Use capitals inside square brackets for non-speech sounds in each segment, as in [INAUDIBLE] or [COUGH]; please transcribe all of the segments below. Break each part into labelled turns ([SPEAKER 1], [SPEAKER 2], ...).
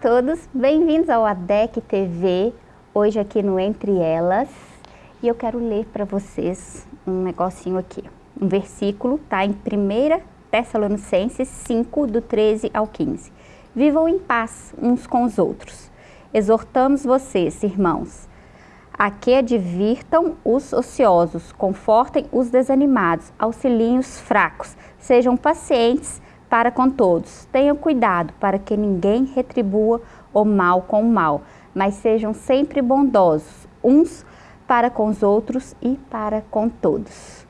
[SPEAKER 1] Todos, bem-vindos ao ADEC TV, hoje aqui no Entre Elas. E eu quero ler para vocês um negocinho aqui, um versículo, tá? Em 1 Tessalonicenses 5, do 13 ao 15. Vivam em paz uns com os outros. Exortamos vocês, irmãos, a que advirtam os ociosos, confortem os desanimados, auxiliem os fracos, sejam pacientes para com todos. Tenham cuidado para que ninguém retribua o mal com o mal, mas sejam sempre bondosos, uns para com os outros e para com todos.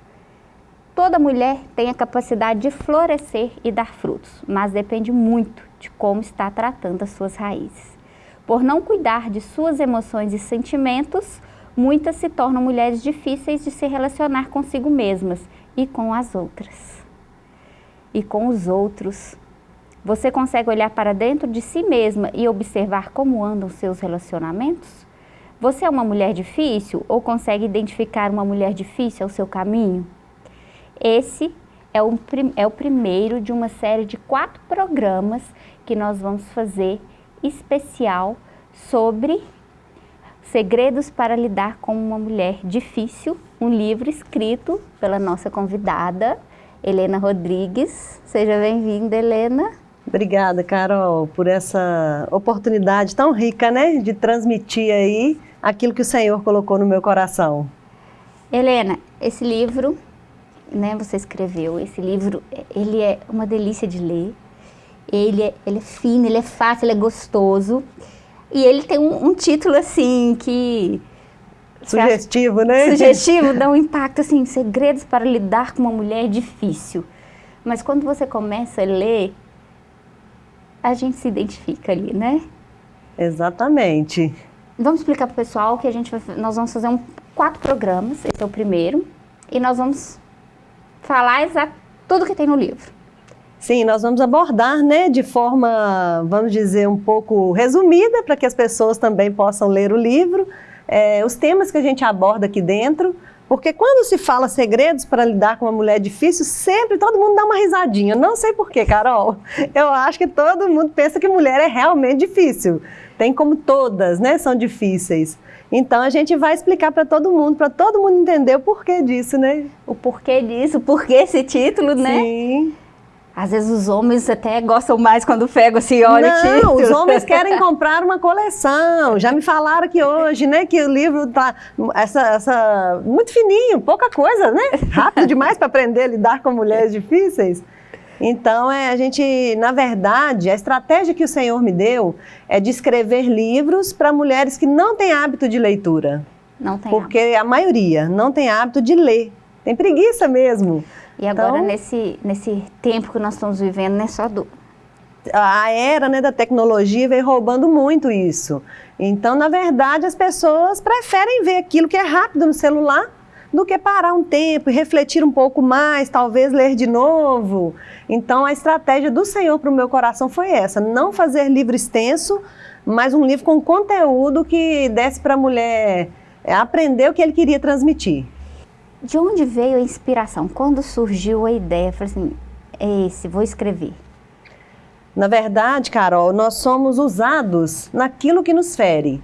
[SPEAKER 1] Toda mulher tem a capacidade de florescer e dar frutos, mas depende muito de como está tratando as suas raízes. Por não cuidar de suas emoções e sentimentos, muitas se tornam mulheres difíceis de se relacionar consigo mesmas e com as outras e com os outros. Você consegue olhar para dentro de si mesma e observar como andam seus relacionamentos? Você é uma mulher difícil ou consegue identificar uma mulher difícil ao seu caminho? Esse é o, é o primeiro de uma série de quatro programas que nós vamos fazer especial sobre segredos para lidar com uma mulher difícil, um livro escrito pela nossa convidada, Helena Rodrigues. Seja bem-vinda, Helena.
[SPEAKER 2] Obrigada, Carol, por essa oportunidade tão rica, né, de transmitir aí aquilo que o Senhor colocou no meu coração.
[SPEAKER 1] Helena, esse livro, né, você escreveu, esse livro, ele é uma delícia de ler, ele é, ele é fino, ele é fácil, ele é gostoso, e ele tem um, um título, assim, que
[SPEAKER 2] Sugestivo, né?
[SPEAKER 1] Sugestivo, dá um impacto, assim, segredos para lidar com uma mulher difícil. Mas quando você começa a ler, a gente se identifica ali, né?
[SPEAKER 2] Exatamente.
[SPEAKER 1] Vamos explicar para o pessoal que a gente vai, nós vamos fazer um, quatro programas, esse é o primeiro, e nós vamos falar exato tudo que tem no livro.
[SPEAKER 2] Sim, nós vamos abordar, né, de forma, vamos dizer, um pouco resumida, para que as pessoas também possam ler o livro, é, os temas que a gente aborda aqui dentro, porque quando se fala segredos para lidar com uma mulher difícil, sempre todo mundo dá uma risadinha. Não sei porquê, Carol. [LAUGHS] Eu acho que todo mundo pensa que mulher é realmente difícil. Tem como todas, né? São difíceis. Então a gente vai explicar para todo mundo, para todo mundo entender o porquê disso, né?
[SPEAKER 1] O porquê disso, o porquê esse título, né?
[SPEAKER 2] Sim.
[SPEAKER 1] Às vezes os homens até gostam mais quando pegam assim, olha
[SPEAKER 2] Não, os homens querem comprar uma coleção. Já me falaram que hoje, né, que o livro tá essa, essa muito fininho, pouca coisa, né? Rápido demais para aprender a lidar com mulheres difíceis. Então, é, a gente, na verdade, a estratégia que o Senhor me deu é de escrever livros para mulheres que não têm hábito de leitura.
[SPEAKER 1] Não tem
[SPEAKER 2] Porque
[SPEAKER 1] hábito.
[SPEAKER 2] a maioria não tem hábito de ler. Tem preguiça mesmo.
[SPEAKER 1] E agora, então, nesse, nesse tempo que nós estamos vivendo, não é só do...
[SPEAKER 2] A era né, da tecnologia vem roubando muito isso. Então, na verdade, as pessoas preferem ver aquilo que é rápido no celular do que parar um tempo e refletir um pouco mais, talvez ler de novo. Então, a estratégia do Senhor para o meu coração foi essa, não fazer livro extenso, mas um livro com conteúdo que desse para a mulher aprender o que ele queria transmitir.
[SPEAKER 1] De onde veio a inspiração? Quando surgiu a ideia? Falei assim, é esse, vou escrever.
[SPEAKER 2] Na verdade, Carol, nós somos usados naquilo que nos fere.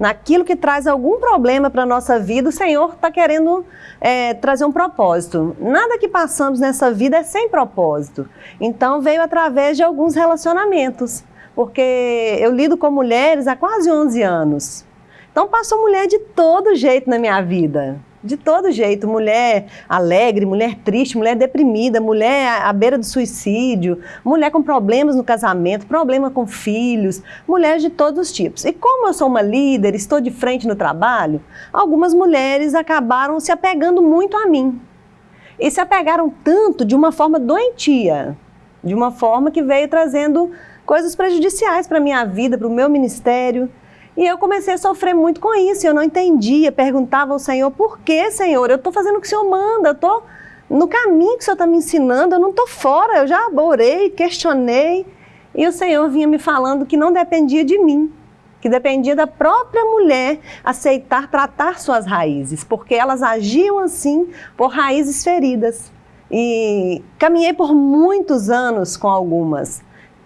[SPEAKER 2] Naquilo que traz algum problema para a nossa vida, o Senhor está querendo é, trazer um propósito. Nada que passamos nessa vida é sem propósito. Então veio através de alguns relacionamentos. Porque eu lido com mulheres há quase 11 anos. Então passou mulher de todo jeito na minha vida de todo jeito, mulher alegre, mulher triste, mulher deprimida, mulher à beira do suicídio, mulher com problemas no casamento, problema com filhos, mulheres de todos os tipos. E como eu sou uma líder, estou de frente no trabalho, algumas mulheres acabaram se apegando muito a mim. E se apegaram tanto de uma forma doentia, de uma forma que veio trazendo coisas prejudiciais para a minha vida, para o meu ministério, e eu comecei a sofrer muito com isso, eu não entendia, perguntava ao Senhor, por que, Senhor? Eu estou fazendo o que o Senhor manda, eu estou no caminho que o Senhor está me ensinando, eu não estou fora, eu já orei, questionei, e o Senhor vinha me falando que não dependia de mim, que dependia da própria mulher aceitar tratar suas raízes, porque elas agiam assim por raízes feridas. E caminhei por muitos anos com algumas,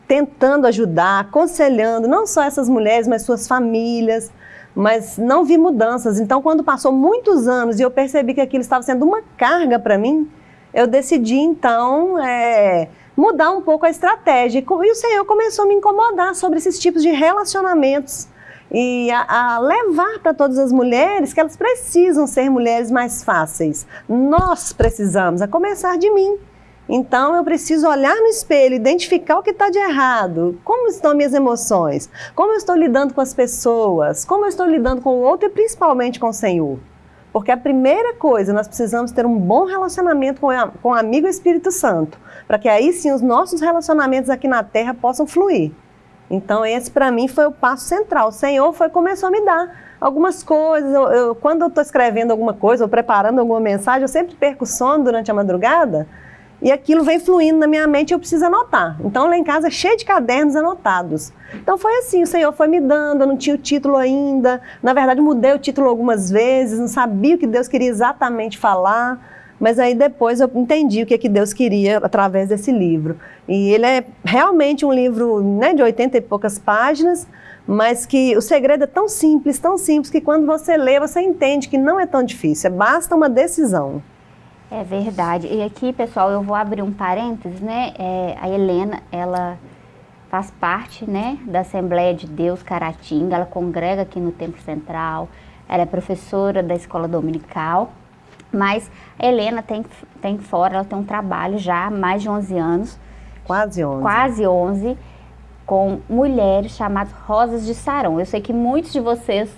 [SPEAKER 2] tentando ajudar, aconselhando não só essas mulheres, mas suas famílias, mas não vi mudanças. Então, quando passou muitos anos e eu percebi que aquilo estava sendo uma carga para mim, eu decidi então é, mudar um pouco a estratégia. E o Senhor começou a me incomodar sobre esses tipos de relacionamentos e a, a levar para todas as mulheres que elas precisam ser mulheres mais fáceis. Nós precisamos, a começar de mim. Então eu preciso olhar no espelho, identificar o que está de errado, como estão minhas emoções, como eu estou lidando com as pessoas, como eu estou lidando com o outro e principalmente com o Senhor. Porque a primeira coisa, nós precisamos ter um bom relacionamento com, com o amigo Espírito Santo, para que aí sim os nossos relacionamentos aqui na terra possam fluir. Então esse para mim foi o passo central. O Senhor foi começou a me dar algumas coisas. Eu, eu, quando eu estou escrevendo alguma coisa ou preparando alguma mensagem, eu sempre perco sono durante a madrugada e aquilo vem fluindo na minha mente eu preciso anotar. Então lá em casa é cheio de cadernos anotados. Então foi assim, o Senhor foi me dando, eu não tinha o título ainda. Na verdade, mudei o título algumas vezes, não sabia o que Deus queria exatamente falar. Mas aí depois eu entendi o que, é que Deus queria através desse livro. E ele é realmente um livro né, de 80 e poucas páginas, mas que o segredo é tão simples, tão simples, que quando você lê, você entende que não é tão difícil, é basta uma decisão.
[SPEAKER 1] É verdade. E aqui, pessoal, eu vou abrir um parênteses, né? É, a Helena, ela faz parte, né, da Assembleia de Deus Caratinga, ela congrega aqui no Templo Central, ela é professora da Escola Dominical, mas a Helena tem, tem fora, ela tem um trabalho já há mais de 11 anos.
[SPEAKER 2] Quase 11.
[SPEAKER 1] Quase 11, com mulheres chamadas Rosas de Saron. Eu sei que muitos de vocês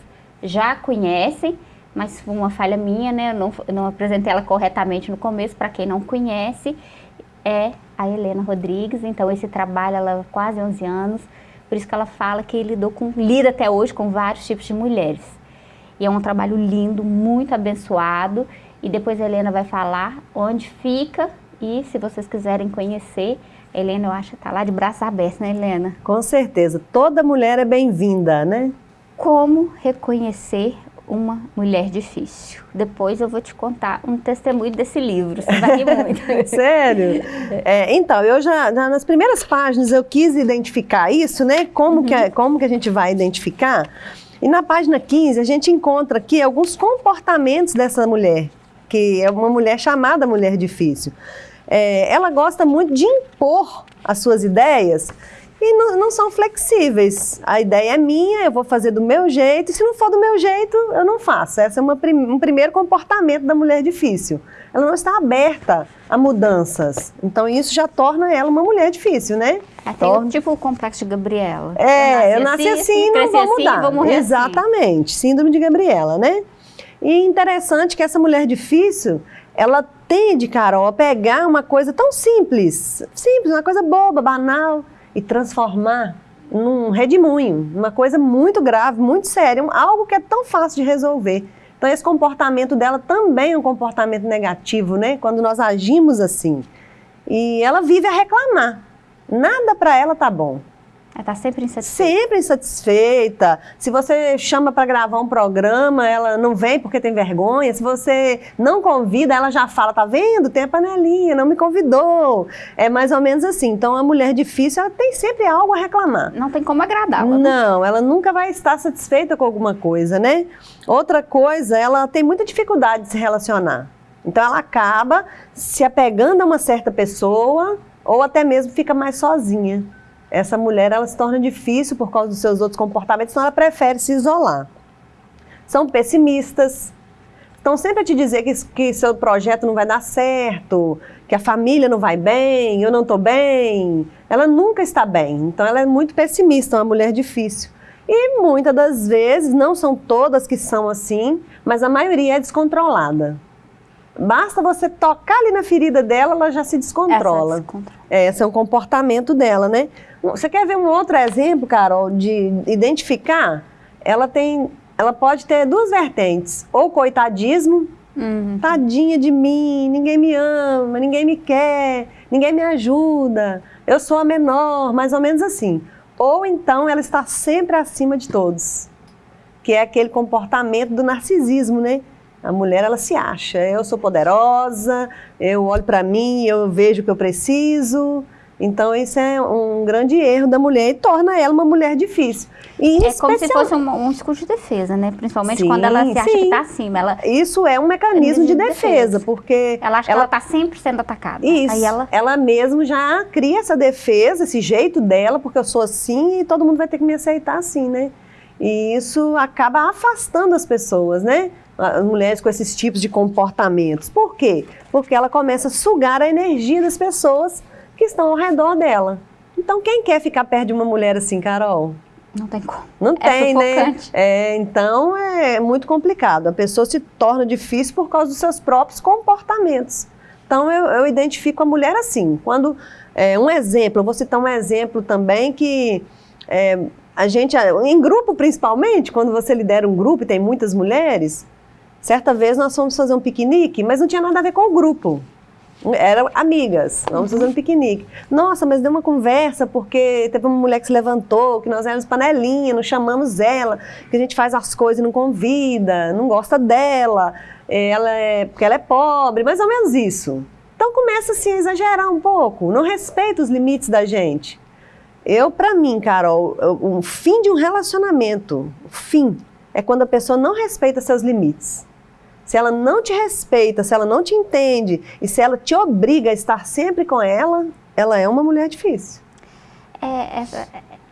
[SPEAKER 1] já conhecem, mas foi uma falha minha, né? Eu não, eu não apresentei ela corretamente no começo, para quem não conhece, é a Helena Rodrigues, então esse trabalho, ela quase 11 anos, por isso que ela fala que lidou com, lida até hoje com vários tipos de mulheres. E é um trabalho lindo, muito abençoado, e depois a Helena vai falar onde fica, e se vocês quiserem conhecer, Helena, eu acho que está lá de braços abertos, né, Helena?
[SPEAKER 2] Com certeza. Toda mulher é bem-vinda, né?
[SPEAKER 1] Como reconhecer uma mulher difícil. Depois eu vou te contar um testemunho desse livro, você vai rir muito. [LAUGHS]
[SPEAKER 2] Sério? É, então, eu já, nas primeiras páginas eu quis identificar isso, né? Como, uhum. que, como que a gente vai identificar? E na página 15 a gente encontra aqui alguns comportamentos dessa mulher, que é uma mulher chamada mulher difícil. É, ela gosta muito de impor as suas ideias e não, não, são flexíveis. A ideia é minha, eu vou fazer do meu jeito, e se não for do meu jeito, eu não faço. Esse é uma, um primeiro comportamento da mulher difícil. Ela não está aberta a mudanças. Então isso já torna ela uma mulher difícil, né?
[SPEAKER 1] É, torna... tipo o complexo de Gabriela.
[SPEAKER 2] É, eu nasci, eu nasci assim, assim não vou mudar. Assim, vou morrer assim. Exatamente, assim. síndrome de Gabriela, né? E interessante que essa mulher difícil, ela tende, Carol, a pegar uma coisa tão simples, simples, uma coisa boba, banal, e transformar num redemoinho, uma coisa muito grave, muito séria, algo que é tão fácil de resolver. Então esse comportamento dela também é um comportamento negativo, né? Quando nós agimos assim. E ela vive a reclamar. Nada para ela tá bom.
[SPEAKER 1] Ela está sempre insatisfeita.
[SPEAKER 2] Sempre insatisfeita. Se você chama para gravar um programa, ela não vem porque tem vergonha. Se você não convida, ela já fala, tá vendo? Tem a panelinha, não me convidou. É mais ou menos assim. Então, a mulher difícil, ela tem sempre algo a reclamar.
[SPEAKER 1] Não tem como agradá-la.
[SPEAKER 2] Não, ela nunca vai estar satisfeita com alguma coisa, né? Outra coisa, ela tem muita dificuldade de se relacionar. Então, ela acaba se apegando a uma certa pessoa ou até mesmo fica mais sozinha essa mulher ela se torna difícil por causa dos seus outros comportamentos, então ela prefere se isolar. São pessimistas, estão sempre a te dizer que, que seu projeto não vai dar certo, que a família não vai bem, eu não estou bem. Ela nunca está bem, então ela é muito pessimista, uma mulher difícil. E muitas das vezes, não são todas que são assim, mas a maioria é descontrolada. Basta você tocar ali na ferida dela, ela já se descontrola. Essa, descontrola. É, esse é um comportamento dela, né? Você quer ver um outro exemplo, Carol, de identificar? Ela tem, ela pode ter duas vertentes, ou coitadismo, uhum. tadinha de mim, ninguém me ama, ninguém me quer, ninguém me ajuda, eu sou a menor, mais ou menos assim. Ou então ela está sempre acima de todos, que é aquele comportamento do narcisismo, né? A mulher ela se acha, eu sou poderosa, eu olho para mim, eu vejo o que eu preciso, Então, isso é um grande erro da mulher e torna ela uma mulher difícil.
[SPEAKER 1] E é como se fosse um, um escudo de defesa, né? Principalmente sim, quando ela se acha sim. que está acima. Ela...
[SPEAKER 2] Isso é um mecanismo de, de defesa, defesa, porque...
[SPEAKER 1] Ela acha ela... que ela está sempre sendo atacada.
[SPEAKER 2] Isso, Aí ela... ela mesmo já cria essa defesa, esse jeito dela, porque eu sou assim e todo mundo vai ter que me aceitar assim, né? E isso acaba afastando as pessoas, né? As mulheres com esses tipos de comportamentos. Por quê? Porque ela começa a sugar a energia das pessoas que estão ao redor dela. Então, quem quer ficar perto de uma mulher assim, Carol?
[SPEAKER 1] Não tem como.
[SPEAKER 2] Não
[SPEAKER 1] é
[SPEAKER 2] tem, né? É, então é muito complicado. A pessoa se torna difícil por causa dos seus próprios comportamentos. Então eu, eu identifico a mulher assim. Quando é, um exemplo, eu vou citar um exemplo também que é, a gente, em grupo principalmente, quando você lidera um grupo e tem muitas mulheres, certa vez nós fomos fazer um piquenique, mas não tinha nada a ver com o grupo. Eram amigas, vamos fazer um piquenique. Nossa, mas deu uma conversa porque teve uma mulher que se levantou, que nós éramos panelinha, não chamamos ela, que a gente faz as coisas e não convida, não gosta dela, ela é, porque ela é pobre, mais ou menos isso. Então começa assim a exagerar um pouco, não respeita os limites da gente. Eu, para mim, Carol, o fim de um relacionamento, o fim, é quando a pessoa não respeita seus limites se ela não te respeita, se ela não te entende e se ela te obriga a estar sempre com ela, ela é uma mulher difícil.
[SPEAKER 1] É, é,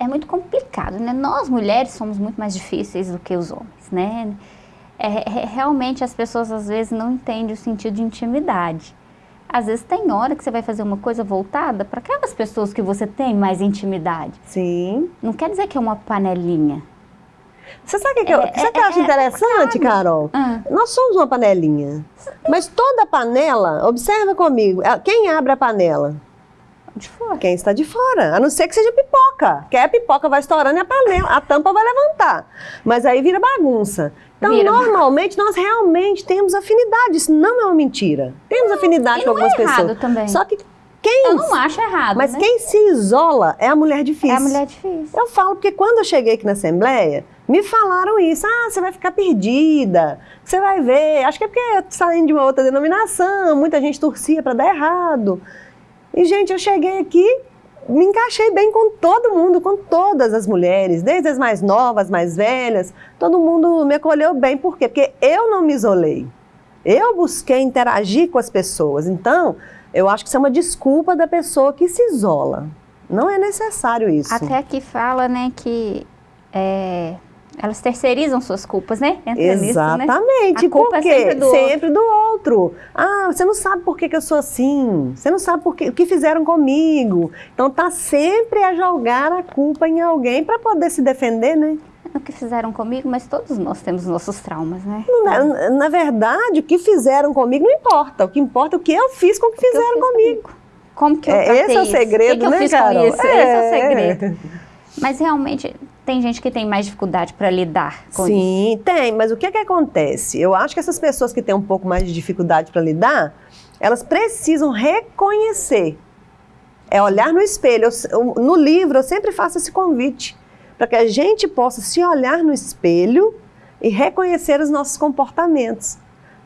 [SPEAKER 1] é muito complicado, né? Nós mulheres somos muito mais difíceis do que os homens, né? É, é, realmente as pessoas às vezes não entendem o sentido de intimidade. Às vezes tem hora que você vai fazer uma coisa voltada para aquelas pessoas que você tem mais intimidade.
[SPEAKER 2] Sim.
[SPEAKER 1] Não quer dizer que é uma panelinha.
[SPEAKER 2] Você sabe o que, é, eu, que eu acho é, interessante, Carol? Ah. Nós somos uma panelinha. Mas toda panela, observa comigo, quem abre a panela?
[SPEAKER 1] De fora.
[SPEAKER 2] Quem está de fora, a não ser que seja pipoca. Que a pipoca vai estourando e a panela, a tampa vai levantar. Mas aí vira bagunça. Então, vira normalmente, nós realmente temos afinidade. Isso não é uma mentira. Temos afinidade com algumas é pessoas.
[SPEAKER 1] Também.
[SPEAKER 2] Só que quem,
[SPEAKER 1] eu não acho errado.
[SPEAKER 2] Mas
[SPEAKER 1] né?
[SPEAKER 2] quem se isola é a mulher difícil. É
[SPEAKER 1] a mulher difícil.
[SPEAKER 2] Eu falo porque quando eu cheguei aqui na Assembleia, me falaram isso. Ah, você vai ficar perdida, você vai ver. Acho que é porque saindo de uma outra denominação, muita gente torcia para dar errado. E, gente, eu cheguei aqui, me encaixei bem com todo mundo, com todas as mulheres, desde as mais novas, mais velhas. Todo mundo me acolheu bem. Por quê? Porque eu não me isolei. Eu busquei interagir com as pessoas. Então, eu acho que isso é uma desculpa da pessoa que se isola. Não é necessário isso.
[SPEAKER 1] Até aqui fala, né, que é, elas terceirizam suas culpas, né?
[SPEAKER 2] Entra Exatamente. Nisso, né? Culpa porque é sempre do, sempre outro. do outro. Ah, você não sabe por que, que eu sou assim. Você não sabe por que, o que fizeram comigo. Então tá sempre a jogar a culpa em alguém para poder se defender, né?
[SPEAKER 1] O que fizeram comigo, mas todos nós temos nossos traumas, né?
[SPEAKER 2] Na, na verdade, o que fizeram comigo não importa. O que importa é o que eu fiz com o que o fizeram que comigo. comigo.
[SPEAKER 1] Como que eu
[SPEAKER 2] é, Esse é o segredo,
[SPEAKER 1] que
[SPEAKER 2] que
[SPEAKER 1] né, Carol? É. Esse é o segredo. Mas realmente tem gente que tem mais dificuldade para lidar com
[SPEAKER 2] Sim,
[SPEAKER 1] isso.
[SPEAKER 2] Sim, tem, mas o que, é que acontece? Eu acho que essas pessoas que têm um pouco mais de dificuldade para lidar, elas precisam reconhecer. É olhar no espelho. Eu, no livro eu sempre faço esse convite para que a gente possa se olhar no espelho e reconhecer os nossos comportamentos.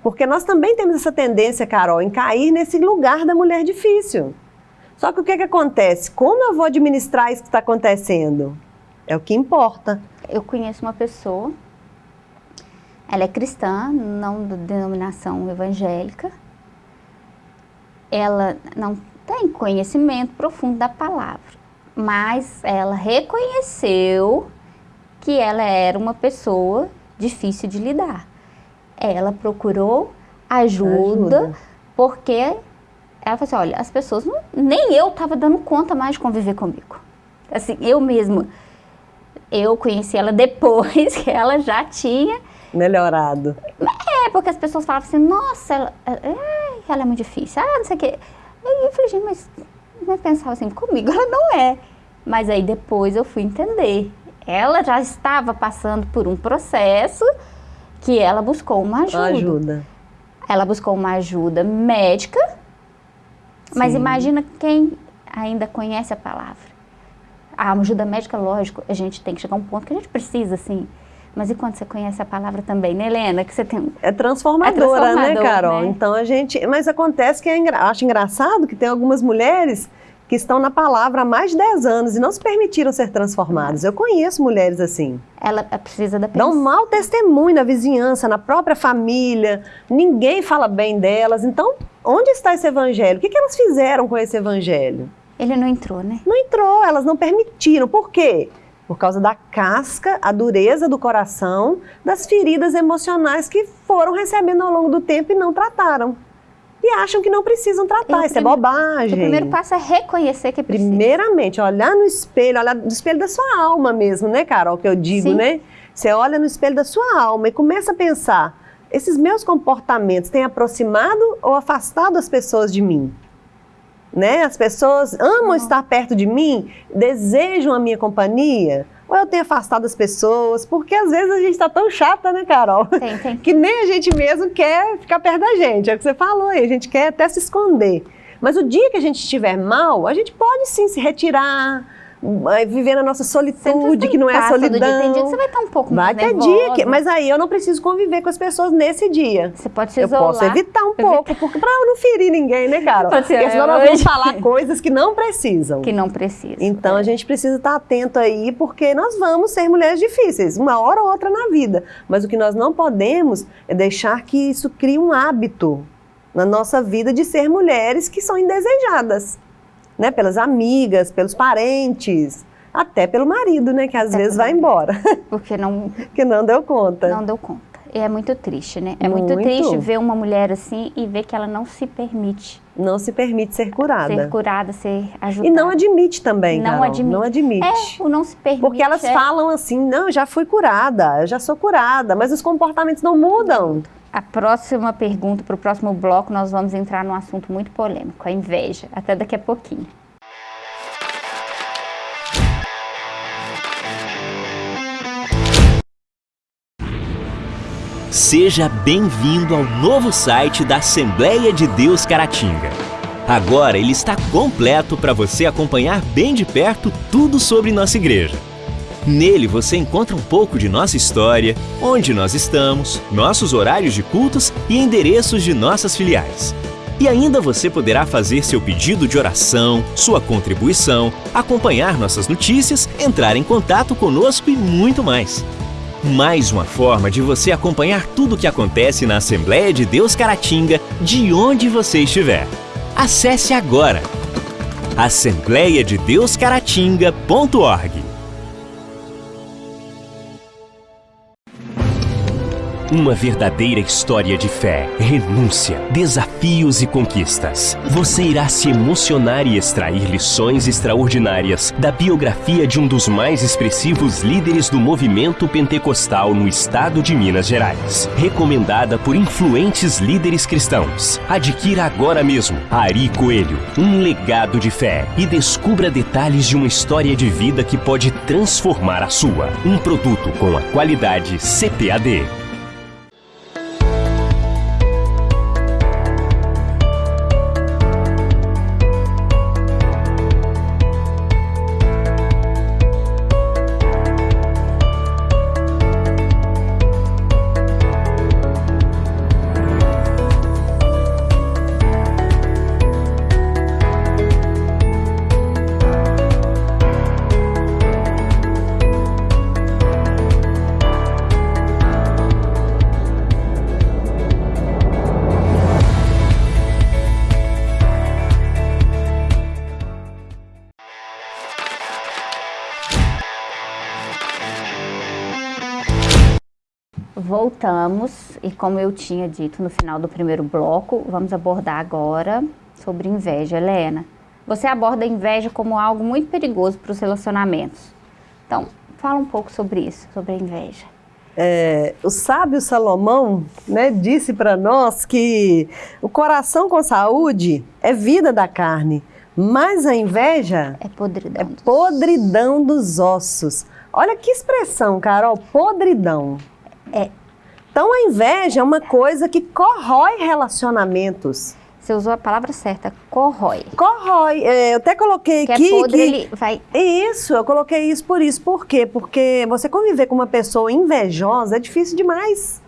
[SPEAKER 2] Porque nós também temos essa tendência, Carol, em cair nesse lugar da mulher difícil. Só que o que, é que acontece? Como eu vou administrar isso que está acontecendo? É o que importa.
[SPEAKER 1] Eu conheço uma pessoa, ela é cristã, não de denominação evangélica. Ela não tem conhecimento profundo da palavra, mas ela reconheceu que ela era uma pessoa difícil de lidar. Ela procurou ajuda, ajuda. porque ela falou assim, olha, as pessoas, não, nem eu estava dando conta mais de conviver comigo. Assim, eu mesma eu conheci ela depois [LAUGHS] que ela já tinha...
[SPEAKER 2] Melhorado.
[SPEAKER 1] É, porque as pessoas falavam assim, nossa, ela, ela é muito difícil, ah, não sei o quê. E eu falei, gente, mas eu pensava assim, comigo ela não é. Mas aí depois eu fui entender. Ela já estava passando por um processo que ela buscou uma ajuda.
[SPEAKER 2] Ajuda.
[SPEAKER 1] Ela buscou uma ajuda médica, Sim. mas imagina quem ainda conhece a palavra a ajuda médica, lógico, a gente tem que chegar a um ponto que a gente precisa, assim. Mas e quando você conhece a palavra também, né, Helena? Que você tem...
[SPEAKER 2] É transformadora, é né, Carol? Né? Então a gente... Mas acontece que é engra... acho engraçado que tem algumas mulheres que estão na palavra há mais de 10 anos e não se permitiram ser transformados. Eu conheço mulheres assim.
[SPEAKER 1] Ela precisa da
[SPEAKER 2] Dá um mau testemunho na vizinhança, na própria família, ninguém fala bem delas. Então, onde está esse evangelho? O que, que elas fizeram com esse evangelho?
[SPEAKER 1] Ele não entrou, né?
[SPEAKER 2] Não entrou, elas não permitiram. Por quê? Por causa da casca, a dureza do coração, das feridas emocionais que foram recebendo ao longo do tempo e não trataram. E acham que não precisam tratar, isso é bobagem. O
[SPEAKER 1] primeiro passo é reconhecer que precisa.
[SPEAKER 2] Primeiramente, olhar no espelho, olhar no espelho da sua alma mesmo, né, Carol, que eu digo, Sim. né? Você olha no espelho da sua alma e começa a pensar, esses meus comportamentos têm aproximado ou afastado as pessoas de mim? Né? As pessoas amam uhum. estar perto de mim, desejam a minha companhia, ou eu tenho afastado as pessoas, porque às vezes a gente está tão chata, né, Carol?
[SPEAKER 1] Tem, tem. [LAUGHS]
[SPEAKER 2] Que nem a gente mesmo quer ficar perto da gente, é o que você falou aí, a gente quer até se esconder. Mas o dia que a gente estiver mal, a gente pode sim se retirar, viver na nossa solitude, que não é solidão. Dia.
[SPEAKER 1] Tem dia que você vai estar um pouco
[SPEAKER 2] vai
[SPEAKER 1] mais
[SPEAKER 2] Vai ter dia, que, mas aí eu não preciso conviver com as pessoas nesse dia.
[SPEAKER 1] Você pode se isolar.
[SPEAKER 2] Eu posso evitar um pouco, porque para eu não ferir ninguém, né, cara? Porque senão nós vamos falar coisas que não precisam.
[SPEAKER 1] Que não precisam.
[SPEAKER 2] Então é. a gente precisa estar atento aí, porque nós vamos ser mulheres difíceis, uma hora ou outra na vida. Mas o que nós não podemos é deixar que isso crie um hábito na nossa vida de ser mulheres que são indesejadas né? Pelas amigas, pelos parentes, até pelo marido, né? Que às até vezes vai embora. [LAUGHS]
[SPEAKER 1] Porque não... [LAUGHS]
[SPEAKER 2] que não deu conta.
[SPEAKER 1] Não deu conta. E é muito triste, né? É muito, muito, triste ver uma mulher assim e ver que ela não se permite.
[SPEAKER 2] Não se permite ser curada.
[SPEAKER 1] Ser curada, ser ajudada.
[SPEAKER 2] E não admite também, não Carol. Admite. Não admite.
[SPEAKER 1] É, o não se permite.
[SPEAKER 2] Porque elas
[SPEAKER 1] é...
[SPEAKER 2] falam assim, não, já fui curada, eu já sou curada, mas os comportamentos não mudam.
[SPEAKER 1] A próxima pergunta, para o próximo bloco, nós vamos entrar num assunto muito polêmico, a inveja. Até daqui a pouquinho.
[SPEAKER 3] Seja bem-vindo ao novo site da Assembleia de Deus Caratinga. Agora ele está completo para você acompanhar bem de perto tudo sobre nossa igreja. Nele você encontra um pouco de nossa história, onde nós estamos, nossos horários de cultos e endereços de nossas filiais. E ainda você poderá fazer seu pedido de oração, sua contribuição, acompanhar nossas notícias, entrar em contato conosco e muito mais. Mais uma forma de você acompanhar tudo o que acontece na Assembleia de Deus Caratinga, de onde você estiver. Acesse agora assembleiadedeuscaratinga.org Uma verdadeira história de fé, renúncia, desafios e conquistas. Você irá se emocionar e extrair lições extraordinárias da biografia de um dos mais expressivos líderes do movimento pentecostal no estado de Minas Gerais. Recomendada por influentes líderes cristãos. Adquira agora mesmo Ari Coelho, um legado de fé e descubra detalhes de uma história de vida que pode transformar a sua. Um produto com a qualidade CPAD.
[SPEAKER 1] Voltamos e como eu tinha dito no final do primeiro bloco, vamos abordar agora sobre inveja. Helena, você aborda a inveja como algo muito perigoso para os relacionamentos. Então, fala um pouco sobre isso, sobre a inveja.
[SPEAKER 2] É, o sábio Salomão né, disse para nós que o coração com saúde é vida da carne, mas a inveja
[SPEAKER 1] é podridão,
[SPEAKER 2] é podridão dos ossos. Olha que expressão, Carol, podridão.
[SPEAKER 1] É
[SPEAKER 2] então a inveja é uma coisa que corrói relacionamentos.
[SPEAKER 1] Você usou a palavra certa, corrói.
[SPEAKER 2] Corrói. É, eu até coloquei
[SPEAKER 1] que
[SPEAKER 2] aqui.
[SPEAKER 1] É podre, que... ele vai.
[SPEAKER 2] Isso, eu coloquei isso por isso. Por quê? Porque você conviver com uma pessoa invejosa é difícil demais.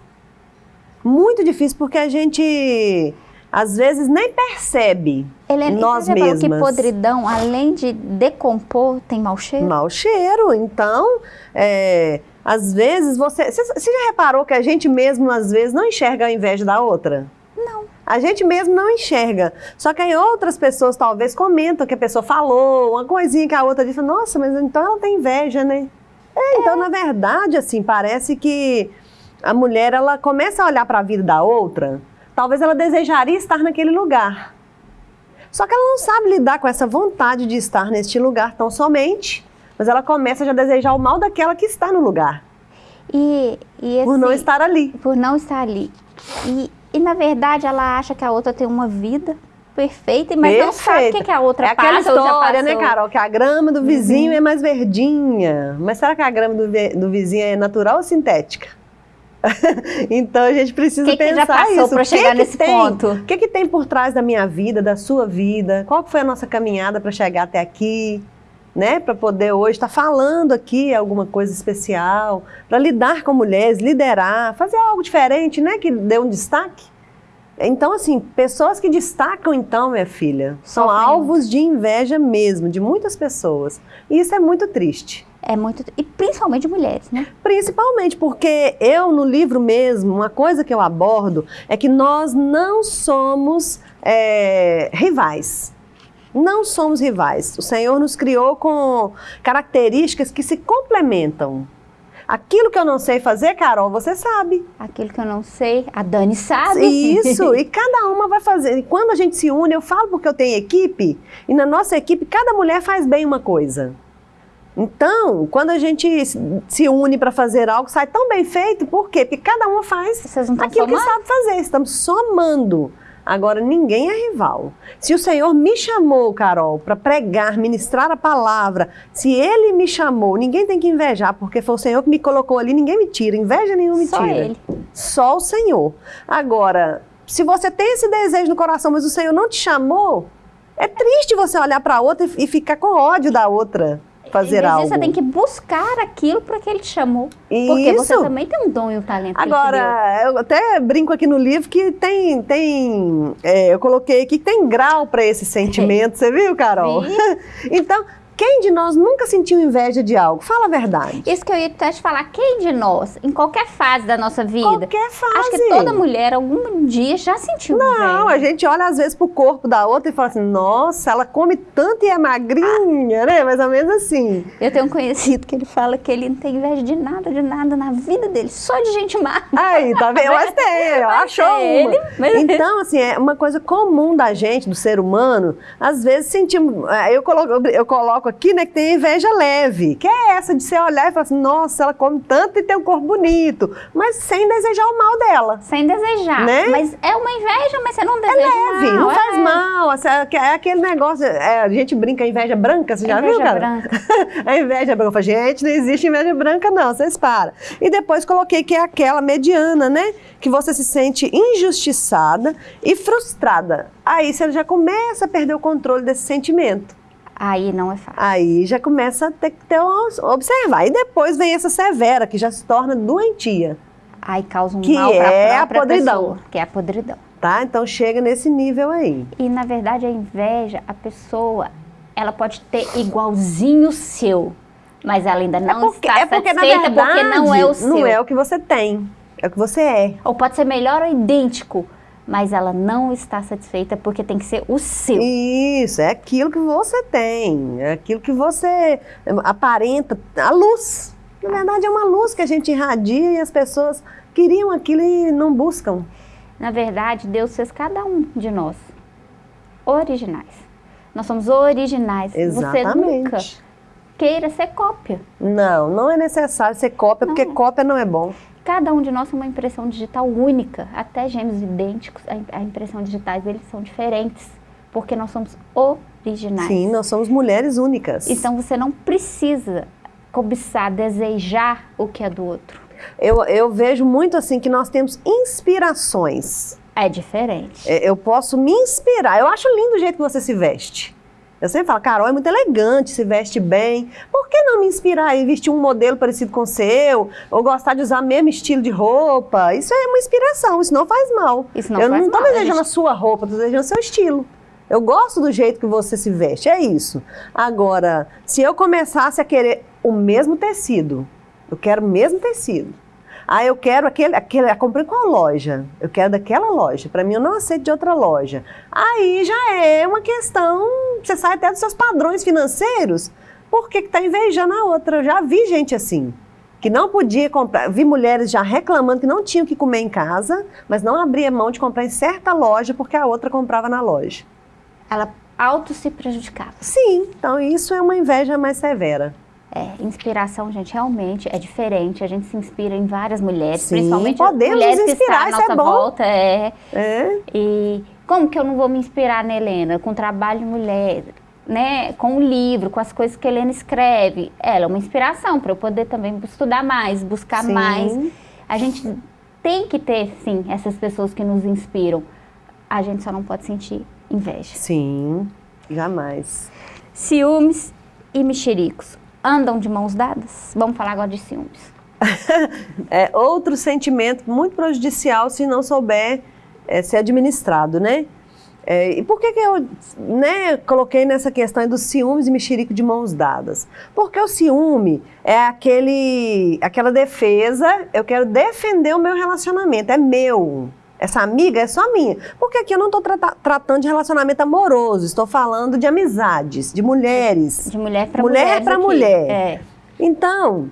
[SPEAKER 2] Muito difícil, porque a gente às vezes nem percebe
[SPEAKER 1] Helena,
[SPEAKER 2] nós
[SPEAKER 1] e você já falou
[SPEAKER 2] mesmas.
[SPEAKER 1] que podridão, além de decompor, tem mau cheiro?
[SPEAKER 2] Mau cheiro. Então, é, às vezes você. Você já reparou que a gente mesmo, às vezes, não enxerga a inveja da outra?
[SPEAKER 1] Não.
[SPEAKER 2] A gente mesmo não enxerga. Só que aí outras pessoas talvez comentam que a pessoa falou, uma coisinha que a outra diz, nossa, mas então ela tem inveja, né? É, então, na verdade, assim, parece que a mulher, ela começa a olhar para a vida da outra, talvez ela desejaria estar naquele lugar. Só que ela não sabe lidar com essa vontade de estar neste lugar tão somente, mas ela começa já a desejar o mal daquela que está no lugar,
[SPEAKER 1] E, e
[SPEAKER 2] por não
[SPEAKER 1] esse-
[SPEAKER 2] estar ali.
[SPEAKER 1] por não estar ali. E, e, na verdade ela acha que a outra tem uma vida perfeita, mas não sabe o que, que a outra
[SPEAKER 2] É aquela
[SPEAKER 1] passa ou já
[SPEAKER 2] história, né.
[SPEAKER 1] Uhum.
[SPEAKER 2] Carol? Que a grama do vizinho é mais verdinha. Mas será que a grama do, do vizinho é natural ou sintética? [LAUGHS] então a gente precisa
[SPEAKER 1] Que que
[SPEAKER 2] pensar
[SPEAKER 1] já passou
[SPEAKER 2] isso. que
[SPEAKER 1] chegar
[SPEAKER 2] que
[SPEAKER 1] nesse
[SPEAKER 2] tem?
[SPEAKER 1] ponto?
[SPEAKER 2] O que, que tem por trás da minha vida, da sua vida? Qual que foi a nossa caminhada para chegar até aqui? Né, para poder hoje estar falando aqui alguma coisa especial, para lidar com mulheres, liderar, fazer algo diferente, né, que dê um destaque. Então, assim, pessoas que destacam, então, minha filha, são alvos de inveja mesmo, de muitas pessoas. E isso é muito triste.
[SPEAKER 1] É muito. E principalmente mulheres, né?
[SPEAKER 2] Principalmente porque eu, no livro mesmo, uma coisa que eu abordo é que nós não somos é, rivais. Não somos rivais. O Senhor nos criou com características que se complementam. Aquilo que eu não sei fazer, Carol, você sabe.
[SPEAKER 1] Aquilo que eu não sei, a Dani sabe.
[SPEAKER 2] Isso, [LAUGHS] e cada uma vai fazer. E quando a gente se une, eu falo porque eu tenho equipe, e na nossa equipe cada mulher faz bem uma coisa. Então, quando a gente se- une para fazer algo, sai tão bem feito, por quê? Porque cada uma faz aquilo que
[SPEAKER 1] somando?
[SPEAKER 2] sabe fazer, estamos somando. Agora, ninguém é rival. Se o Senhor me chamou, Carol, para pregar, ministrar a palavra, se Ele me chamou, ninguém tem que invejar, porque foi o Senhor que me colocou ali, ninguém me tira, inveja nenhuma me
[SPEAKER 1] Só
[SPEAKER 2] tira.
[SPEAKER 1] ele.
[SPEAKER 2] Só o Senhor. Agora, se você tem esse desejo no coração, mas o Senhor não te chamou, é triste você olhar para outra e e ficar com ódio da outra fazer
[SPEAKER 1] vezes
[SPEAKER 2] algo.
[SPEAKER 1] você tem que buscar aquilo para que ele te chamou. Porque você
[SPEAKER 2] Isso.
[SPEAKER 1] também tem um dom e um talento.
[SPEAKER 2] Agora, eu até brinco aqui no livro que tem, tem é, eu coloquei aqui que tem grau para esse sentimento, [LAUGHS] você viu, Carol? [LAUGHS] Então, quem de nós nunca sentiu inveja de algo? Fala a verdade.
[SPEAKER 1] Isso que eu ia até te falar, quem de nós, em qualquer fase da nossa vida,
[SPEAKER 2] Qualquer fase.
[SPEAKER 1] acho que toda mulher algum dia já sentiu
[SPEAKER 2] Não, a
[SPEAKER 1] inveja.
[SPEAKER 2] gente olha às vezes pro corpo da outra e fala assim, nossa, ela come tanto e é magrinha, né? Mais ou menos assim.
[SPEAKER 1] Eu tenho um conhecido que ele fala que ele não tem inveja de nada, de nada na vida dele, só de gente má.
[SPEAKER 2] Aí, tá vendo? Mas tem,
[SPEAKER 1] Mas
[SPEAKER 2] achou uma.
[SPEAKER 1] ele, mas-
[SPEAKER 2] Então, assim, é uma coisa comum da gente, do ser humano, às vezes sentimos, é, eu coloco, eu coloco aqui, né, que tem inveja leve, que é essa de você olhar e falar assim, nossa, ela come tanto e tem um corpo bonito, mas sem desejar o mal dela.
[SPEAKER 1] Sem desejar.
[SPEAKER 2] Né?
[SPEAKER 1] Mas é uma inveja, mas você não deseja
[SPEAKER 2] Leve,
[SPEAKER 1] mal,
[SPEAKER 2] não
[SPEAKER 1] é.
[SPEAKER 2] faz mal. É é aquele negócio, é, a gente brinca inveja branca, você já viu,
[SPEAKER 1] Inveja
[SPEAKER 2] cara?
[SPEAKER 1] branca.
[SPEAKER 2] a [LAUGHS] inveja branca. Eu falei, gente, não existe inveja branca, não, vocês param. E depois coloquei que é aquela mediana, né? Que você se sente injustiçada e frustrada. Aí você já começa a perder o controle desse sentimento.
[SPEAKER 1] Aí não é fácil.
[SPEAKER 2] Aí já começa a ter que ter um, observar. E depois vem essa severa, que já se torna doentia,
[SPEAKER 1] Aí causa um
[SPEAKER 2] Que
[SPEAKER 1] mal
[SPEAKER 2] é a podridão.
[SPEAKER 1] pessoa, que é a podridão.
[SPEAKER 2] tá? Então chega nesse nível aí.
[SPEAKER 1] E na verdade a inveja, a pessoa, ela pode ter igualzinho o seu, mas ela ainda não
[SPEAKER 2] é porque,
[SPEAKER 1] está
[SPEAKER 2] é porque na
[SPEAKER 1] satisfeita
[SPEAKER 2] verdade,
[SPEAKER 1] porque não é o seu.
[SPEAKER 2] não é o que você tem, é o que você é.
[SPEAKER 1] Ou pode ser melhor ou idêntico, mas ela não está satisfeita porque tem que ser o seu.
[SPEAKER 2] Isso, é aquilo que você tem, é aquilo que você aparenta, a luz. Na verdade, é uma luz que a gente irradia e as pessoas queriam aquilo e não buscam.
[SPEAKER 1] Na verdade, Deus fez cada um de nós originais. Nós somos originais. Você nunca
[SPEAKER 2] Exatamente.
[SPEAKER 1] queira ser cópia.
[SPEAKER 2] Não, não é necessário ser cópia, porque
[SPEAKER 1] Não.
[SPEAKER 2] cópia não é bom.
[SPEAKER 1] Cada um de nós tem uma impressão digital única, até gêmeos idênticos, a im- a impressão digitais deles são diferentes, porque nós somos originais.
[SPEAKER 2] Sim, nós somos mulheres únicas.
[SPEAKER 1] Então você não precisa cobiçar, desejar o que é do outro.
[SPEAKER 2] Eu, eu vejo muito assim que nós temos inspirações.
[SPEAKER 1] É diferente.
[SPEAKER 2] É, Eu posso me inspirar. Eu acho lindo o jeito que você se veste. Eu sempre falo, Carol é muito elegante, se veste bem. Por que não me inspirar e vestir um modelo parecido com o seu? Ou gostar de usar o mesmo estilo de roupa? Isso é uma inspiração, isso não faz mal.
[SPEAKER 1] Isso não
[SPEAKER 2] eu
[SPEAKER 1] faz
[SPEAKER 2] não estou desejando
[SPEAKER 1] gente.
[SPEAKER 2] a sua roupa, estou desejando o seu estilo. Eu gosto do jeito que você se veste, é isso. Agora, se eu começasse a querer o mesmo tecido, eu quero o mesmo tecido. Ah, eu quero aquele, aquele, eu comprei qual loja? Eu quero daquela loja. Para mim, eu não aceito de outra loja. Aí já é uma questão, você sai até dos seus padrões financeiros. Por que está invejando a outra? Eu já vi gente assim, que não podia comprar. Vi mulheres já reclamando que não tinham o que comer em casa, mas não abria mão de comprar em certa loja porque a outra comprava na loja.
[SPEAKER 1] Ela auto se prejudicava.
[SPEAKER 2] Sim, então isso é uma inveja mais severa.
[SPEAKER 1] É, inspiração, gente, realmente é diferente. A gente se inspira em várias mulheres,
[SPEAKER 2] Sim,
[SPEAKER 1] principalmente
[SPEAKER 2] podemos
[SPEAKER 1] mulheres que
[SPEAKER 2] inspirar,
[SPEAKER 1] estão à
[SPEAKER 2] isso é
[SPEAKER 1] nossa
[SPEAKER 2] bom.
[SPEAKER 1] volta. É.
[SPEAKER 2] É.
[SPEAKER 1] E como que eu não vou me inspirar na Helena? Com trabalho de mulher, né? Com o livro, com as coisas que a Helena escreve. Ela é uma inspiração para eu poder também estudar mais, buscar
[SPEAKER 2] Sim.
[SPEAKER 1] mais. A gente tem que ter, sim, essas pessoas que nos inspiram. A gente só não pode sentir inveja.
[SPEAKER 2] Sim, jamais.
[SPEAKER 1] Ciúmes e mexericos andam de mãos dadas? Vamos falar agora de ciúmes. [LAUGHS]
[SPEAKER 2] É outro sentimento muito prejudicial se não souber é, ser administrado, né? É, e por que, que eu né, coloquei nessa questão dos ciúmes e mexerico de mãos dadas? Porque o ciúme é aquele, aquela defesa, eu quero defender o meu relacionamento, é meu. Essa amiga é só minha. Porque aqui eu não estou tratando de relacionamento amoroso, estou falando de amizades, de mulheres.
[SPEAKER 1] De mulher para
[SPEAKER 2] Mulher
[SPEAKER 1] mulher.
[SPEAKER 2] pra mulher.
[SPEAKER 1] É.
[SPEAKER 2] Então,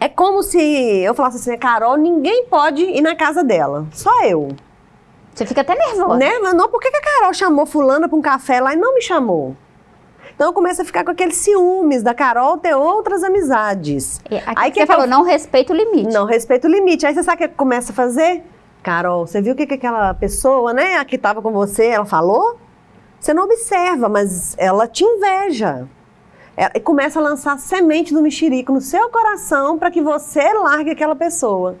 [SPEAKER 2] é como se eu falasse assim, Carol, ninguém pode ir na casa dela, só eu.
[SPEAKER 1] Você fica até nervosa.
[SPEAKER 2] Né? Mas não, por que que a Carol chamou fulana para um café lá e não me chamou? Então eu começo a ficar com aqueles ciúmes da Carol ter outras amizades.
[SPEAKER 1] E
[SPEAKER 2] Aí
[SPEAKER 1] que você
[SPEAKER 2] eu-
[SPEAKER 1] falou, não respeita o limite.
[SPEAKER 2] Não respeita o limite. Aí você sabe o que começa a fazer? Carol, você viu o que, que aquela pessoa, né, a que estava com você, ela falou? Você não observa, mas ela te inveja. É, E começa a lançar semente do mexerico no seu coração para que você largue aquela pessoa.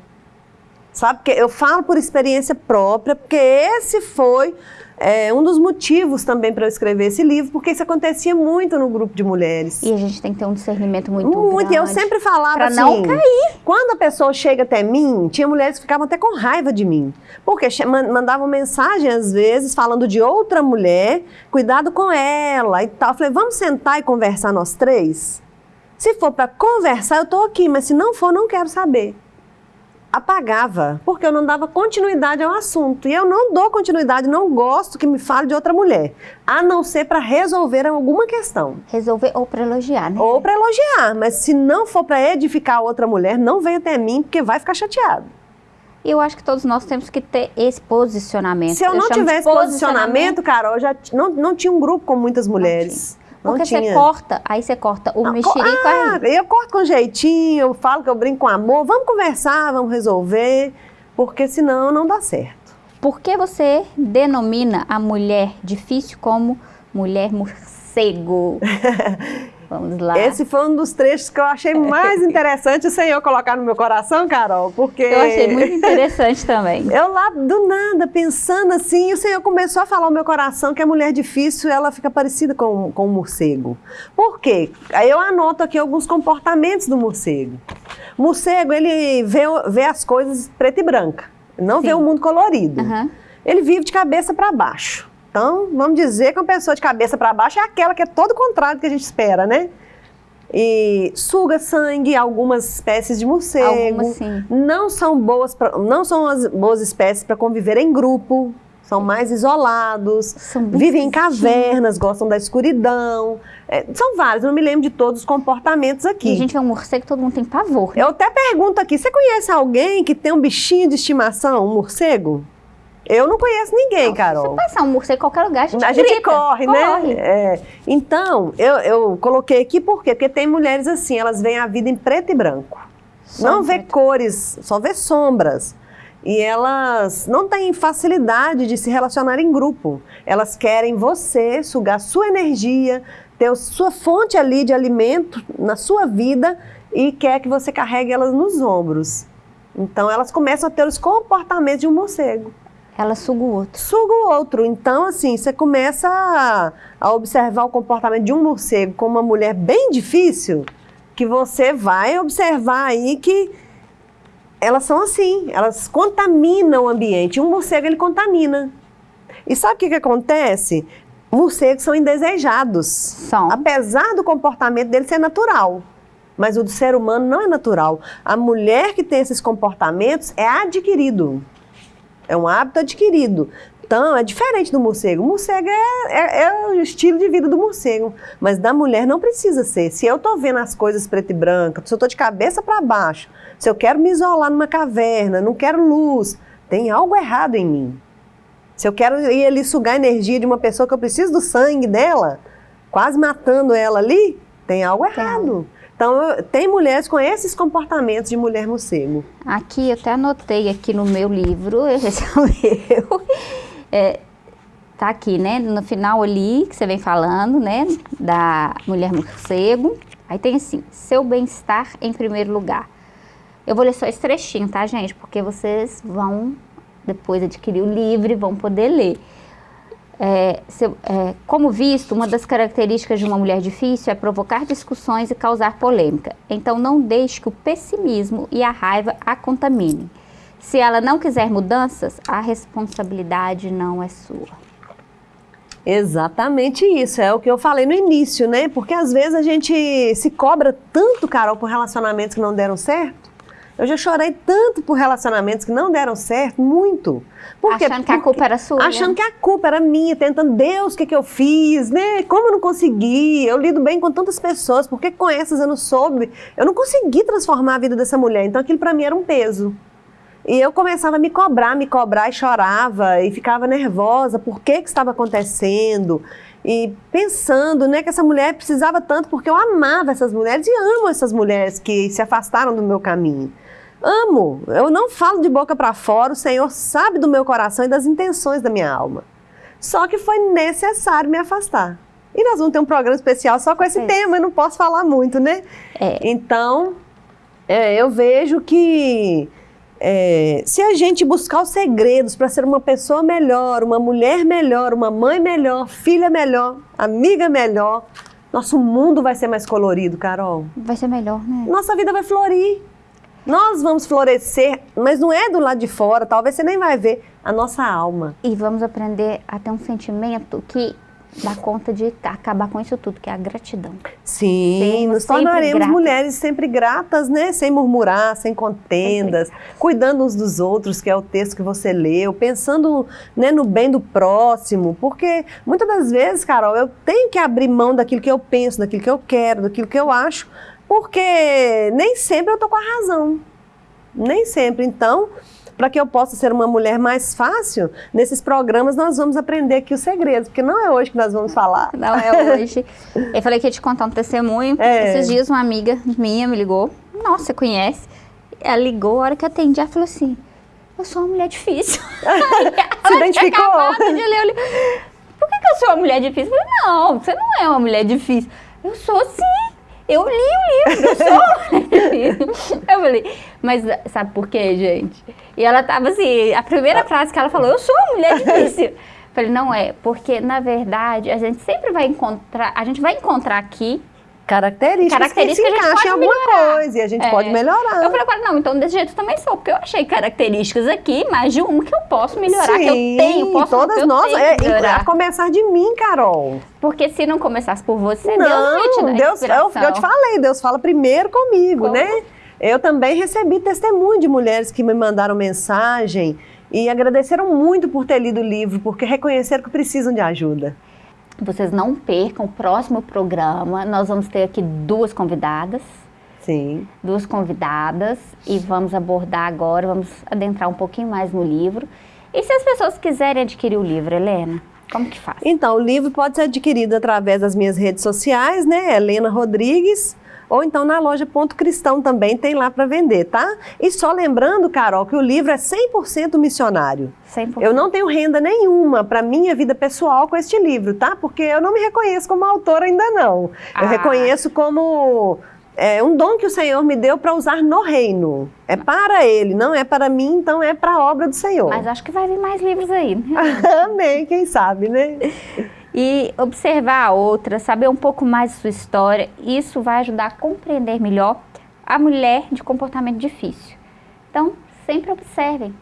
[SPEAKER 2] Sabe? Porque eu falo por experiência própria, porque esse foi é, um dos motivos também para eu escrever esse livro, porque isso acontecia muito no grupo de mulheres.
[SPEAKER 1] E a gente tem que ter um discernimento muito,
[SPEAKER 2] Muito, e eu
[SPEAKER 1] grande.
[SPEAKER 2] sempre falava
[SPEAKER 1] pra
[SPEAKER 2] assim.
[SPEAKER 1] não cair.
[SPEAKER 2] Quando a pessoa chega até mim, tinha mulheres que ficavam até com raiva de mim. Porque mandavam mensagem, às vezes, falando de outra mulher, cuidado com ela e tal. Eu falei, vamos sentar e conversar nós três? Se for para conversar, eu estou aqui, mas se não for, não quero saber. Apagava, porque eu não dava continuidade ao assunto. E eu não dou continuidade, não gosto que me fale de outra mulher, a não ser para resolver alguma questão.
[SPEAKER 1] Resolver ou para elogiar, né?
[SPEAKER 2] Ou para elogiar, mas se não for para edificar outra mulher, não venha até mim, porque vai ficar chateado.
[SPEAKER 1] E eu acho que todos nós temos que ter esse posicionamento.
[SPEAKER 2] Se eu não
[SPEAKER 1] chamo de
[SPEAKER 2] tivesse posicionamento, Carol, eu já não, não tinha um grupo com muitas mulheres. Não
[SPEAKER 1] Porque
[SPEAKER 2] tinha.
[SPEAKER 1] você corta, aí você corta o
[SPEAKER 2] Não,
[SPEAKER 1] mexerico
[SPEAKER 2] co- ah,
[SPEAKER 1] aí.
[SPEAKER 2] Eu corto com jeitinho, eu falo que eu brinco com amor. Vamos conversar, vamos resolver, porque senão não dá certo.
[SPEAKER 1] Por que você denomina a mulher difícil como mulher morcego? [LAUGHS] Vamos lá.
[SPEAKER 2] Esse foi um dos trechos que eu achei mais [LAUGHS] interessante o Senhor colocar no meu coração, Carol, porque...
[SPEAKER 1] Eu achei muito [LAUGHS] interessante também.
[SPEAKER 2] Eu lá, do nada, pensando assim, o Senhor começou a falar ao meu coração que a mulher difícil, ela fica parecida com, com o morcego. Por quê? Aí eu anoto aqui alguns comportamentos do morcego. O morcego, ele vê, vê as coisas preta e branca, não vê
[SPEAKER 1] Sim.
[SPEAKER 2] o mundo colorido.
[SPEAKER 1] Aham.
[SPEAKER 2] Ele vive de cabeça para baixo. Então, vamos dizer que uma pessoa de cabeça para baixo é aquela que é todo o contrário do que a gente espera, né? E suga sangue, algumas espécies de morcego.
[SPEAKER 1] Algumas sim.
[SPEAKER 2] Não são boas, pra, não são as boas espécies para conviver em grupo. São mais isolados.
[SPEAKER 1] São
[SPEAKER 2] Vivem em cavernas, gostam da escuridão. É, são vários, não me lembro de todos os comportamentos aqui.
[SPEAKER 1] E a gente é um morcego, todo mundo tem pavor. né?
[SPEAKER 2] Eu até pergunto aqui, você conhece alguém que tem um bichinho de estimação, um morcego? Eu não conheço ninguém,
[SPEAKER 1] Não,
[SPEAKER 2] Carol.
[SPEAKER 1] Se passar um morcego em qualquer lugar, a gente,
[SPEAKER 2] A gente
[SPEAKER 1] grita,
[SPEAKER 2] corre,
[SPEAKER 1] corre.
[SPEAKER 2] né? É. Então, eu, eu coloquei aqui por quê? Porque tem mulheres assim, elas veem a vida em preto e branco.
[SPEAKER 1] Só
[SPEAKER 2] não vê
[SPEAKER 1] preto.
[SPEAKER 2] cores, só vê sombras. E elas não têm facilidade de se relacionar em grupo. Elas querem você sugar sua energia, ter a sua fonte ali de alimento na sua vida e quer que você carregue elas nos ombros. Então elas começam a ter os comportamentos de um morcego.
[SPEAKER 1] Ela suga o outro.
[SPEAKER 2] Suga o outro. Então, assim, você começa a, a observar o comportamento de um morcego como uma mulher bem difícil, que você vai observar aí que elas são assim, elas contaminam o ambiente. Um morcego, ele contamina. E sabe o que, que acontece? Morcegos são indesejados.
[SPEAKER 1] São.
[SPEAKER 2] Apesar do comportamento dele ser natural. Mas o do ser humano não é natural. A mulher que tem esses comportamentos é adquirido. É um hábito adquirido. Então, é diferente do morcego. O morcego é, é, é, o estilo de vida do morcego. Mas da mulher não precisa ser. Se eu estou vendo as coisas preto e branca, se eu estou de cabeça para baixo, se eu quero me isolar numa caverna, não quero luz, tem algo errado em mim. Se eu quero ir ali sugar a energia de uma pessoa que eu preciso do sangue dela, quase matando ela ali, tem algo errado. Então, tem mulheres com esses comportamentos de mulher morcego.
[SPEAKER 1] Aqui, eu até anotei aqui no meu livro, [LAUGHS] esse é o meu, é, tá aqui, né, no final ali, que você vem falando, né, da mulher morcego. Aí tem assim, seu bem-estar em primeiro lugar. Eu vou ler só esse trechinho, tá, gente? Porque vocês vão depois adquirir o livro e vão poder ler. É, se, é, como visto, uma das características de uma mulher difícil é provocar discussões e causar polêmica. Então, não deixe que o pessimismo e a raiva a contaminem. Se ela não quiser mudanças, a responsabilidade não é sua.
[SPEAKER 2] Exatamente isso, é o que eu falei no início, né? Porque às vezes a gente se cobra tanto, Carol, por relacionamentos que não deram certo, eu já chorei tanto por relacionamentos que não deram certo, muito.
[SPEAKER 1] Porque, achando que a culpa era sua.
[SPEAKER 2] Achando né? que a culpa era minha, tentando, Deus, o que, que eu fiz, né? Como eu não consegui? Eu lido bem com tantas pessoas, por que com essas eu não soube? Eu não consegui transformar a vida dessa mulher, então aquilo para mim era um peso. E eu começava a me cobrar, me cobrar e chorava e ficava nervosa, por que que estava acontecendo? E pensando, né, que essa mulher precisava tanto porque eu amava essas mulheres e amo essas mulheres que se afastaram do meu caminho. Amo, eu não falo de boca para fora, o Senhor sabe do meu coração e das intenções da minha alma. Só que foi necessário me afastar. E nós vamos ter um programa especial só com esse é. tema, eu não posso falar muito, né? É. Então, é, eu vejo que é, se a gente buscar os segredos para ser uma pessoa melhor, uma mulher melhor, uma mãe melhor, filha melhor, amiga melhor, nosso mundo vai ser mais colorido, Carol.
[SPEAKER 1] Vai ser melhor, né?
[SPEAKER 2] Nossa vida vai florir. Nós vamos florescer, mas não é do lado de fora, talvez você nem vai ver a nossa alma.
[SPEAKER 1] E vamos aprender a ter um sentimento que dá conta de acabar com isso tudo, que é a gratidão.
[SPEAKER 2] Sim, Sermos nos tornaremos gratas. mulheres sempre gratas, né? Sem murmurar, sem contendas, cuidando uns dos outros, que é o texto que você leu, pensando né, no bem do próximo, porque muitas das vezes, Carol, eu tenho que abrir mão daquilo que eu penso, daquilo que eu quero, daquilo que eu acho, porque nem sempre eu estou com a razão. Nem sempre. Então, para que eu possa ser uma mulher mais fácil, nesses programas nós vamos aprender aqui os segredos, porque não é hoje que nós vamos falar.
[SPEAKER 1] Não é hoje. [LAUGHS] eu falei que ia te contar um testemunho. É. Esses dias uma amiga minha me ligou. Nossa, você conhece? Ela ligou, a hora que eu atendi, ela falou assim, eu sou uma mulher difícil. [LAUGHS] [LAUGHS]
[SPEAKER 2] Se identificou?
[SPEAKER 1] De ler, Por que, que eu sou uma mulher difícil? Eu falei, não, você não é uma mulher difícil. Eu sou sim. Eu li o livro, eu sou. [LAUGHS] eu falei, mas sabe por quê, gente? E ela tava assim, a primeira frase que ela falou, eu sou uma mulher difícil. Falei, não é, porque na verdade a gente sempre vai encontrar, a gente vai encontrar aqui
[SPEAKER 2] características, características que se encaixam em alguma melhorar. coisa e a gente é. pode melhorar.
[SPEAKER 1] Eu falei para não, então desse jeito eu também sou, porque eu achei características aqui, mais de uma que eu posso melhorar, Sim, que eu tenho, posso
[SPEAKER 2] todas nós, é, a começar de mim, Carol.
[SPEAKER 1] Porque se não começasse por você, não, Deus não te Deus,
[SPEAKER 2] eu, eu, te falei, Deus fala primeiro comigo, Como? né? Eu também recebi testemunho de mulheres que me mandaram mensagem e agradeceram muito por ter lido o livro, porque reconheceram que precisam de ajuda.
[SPEAKER 1] Vocês não percam o próximo programa. Nós vamos ter aqui duas convidadas.
[SPEAKER 2] Sim.
[SPEAKER 1] Duas convidadas e vamos abordar agora, vamos adentrar um pouquinho mais no livro. E se as pessoas quiserem adquirir o livro, Helena, como que faz?
[SPEAKER 2] Então, o livro pode ser adquirido através das minhas redes sociais, né? Helena Rodrigues, ou então na loja Ponto Cristão também tem lá para vender, tá? E só lembrando, Carol, que o livro é 100% missionário. 100%. Eu não tenho renda nenhuma para minha vida pessoal com este livro, tá? Porque eu não me reconheço como autora ainda não. Ah. Eu reconheço como é um dom que o Senhor me deu para usar no reino. É para Ele, não é para mim, então é para a obra do Senhor.
[SPEAKER 1] Mas acho que vai vir mais livros aí. [LAUGHS]
[SPEAKER 2] Amém, quem sabe, né? [LAUGHS]
[SPEAKER 1] E observar a outra, saber um pouco mais de sua história, isso vai ajudar a compreender melhor a mulher de comportamento difícil. Então, sempre observem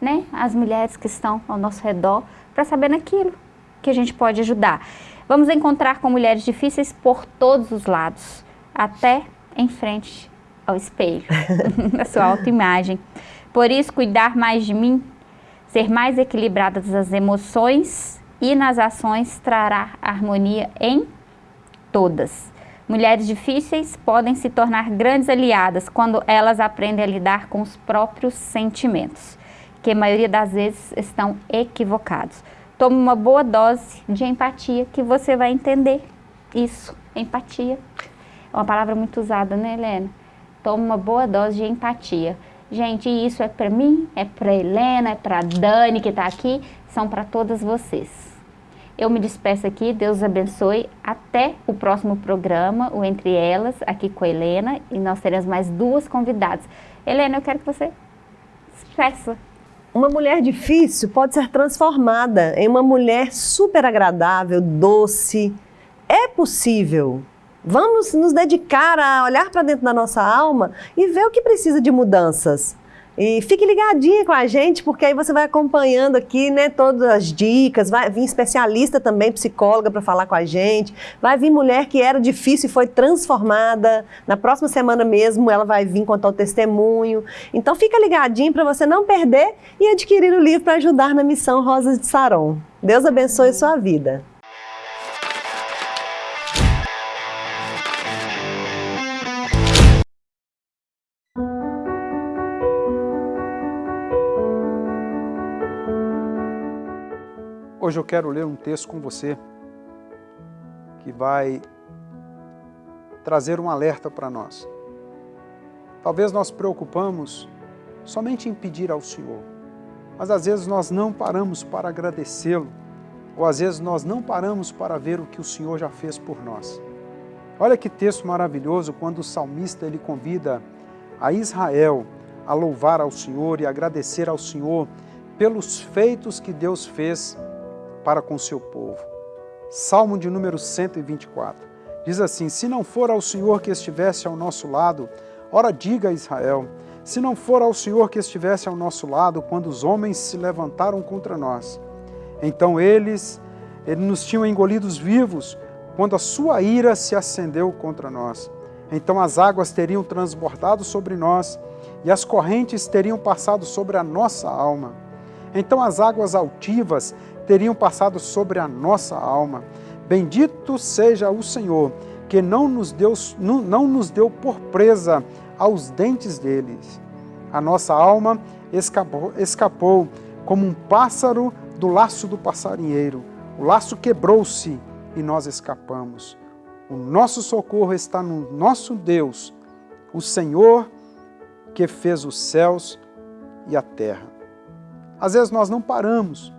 [SPEAKER 1] né, as mulheres que estão ao nosso redor para saber naquilo que a gente pode ajudar. Vamos encontrar com mulheres difíceis por todos os lados, até em frente ao espelho, [LAUGHS] [LAUGHS] a sua autoimagem. Por isso, cuidar mais de mim, ser mais equilibrada das emoções e nas ações trará harmonia em todas. Mulheres difíceis podem se tornar grandes aliadas quando elas aprendem a lidar com os próprios sentimentos, que a maioria das vezes estão equivocados. Tome uma boa dose de empatia que você vai entender isso, empatia. É uma palavra muito usada, né, Helena? Tome uma boa dose de empatia. Gente, isso é para mim, é para Helena, é para Dani que está aqui, são para todas vocês. Eu me despeço aqui, Deus abençoe. Até o próximo programa, o Entre Elas, aqui com a Helena. E nós teremos mais duas convidadas. Helena, eu quero que você expressa.
[SPEAKER 2] Uma mulher difícil pode ser transformada em uma mulher super agradável, doce. É possível. Vamos nos dedicar a olhar para dentro da nossa alma e ver o que precisa de mudanças. E fique ligadinha com a gente, porque aí você vai acompanhando aqui, né, todas as dicas, vai vir especialista também, psicóloga para falar com a gente, vai vir mulher que era difícil e foi transformada, na próxima semana mesmo ela vai vir contar o testemunho. Então fica ligadinho para você não perder e adquirir o livro para ajudar na missão Rosas de Saron. Deus abençoe sua vida.
[SPEAKER 4] Hoje eu quero ler um texto com você que vai trazer um alerta para nós. Talvez nós preocupamos somente em pedir ao Senhor, mas às vezes nós não paramos para agradecê-lo, ou às vezes nós não paramos para ver o que o Senhor já fez por nós. Olha que texto maravilhoso quando o salmista ele convida a Israel a louvar ao Senhor e agradecer ao Senhor pelos feitos que Deus fez para com seu povo. Salmo de número 124. Diz assim, se não for ao Senhor que estivesse ao nosso lado, ora diga a Israel, se não for ao Senhor que estivesse ao nosso lado, quando os homens se levantaram contra nós, então eles, eles nos tinham engolidos vivos, quando a sua ira se acendeu contra nós. Então as águas teriam transbordado sobre nós, e as correntes teriam passado sobre a nossa alma. Então as águas altivas teriam passado sobre a nossa alma. Bendito seja o Senhor, que não nos deu, não, não nos deu por presa aos dentes deles. A nossa alma escapou, escapou como um pássaro do laço do passarinheiro. O laço quebrou-se e nós escapamos. O nosso socorro está no nosso Deus, o Senhor que fez os céus e a terra. Às vezes nós não paramos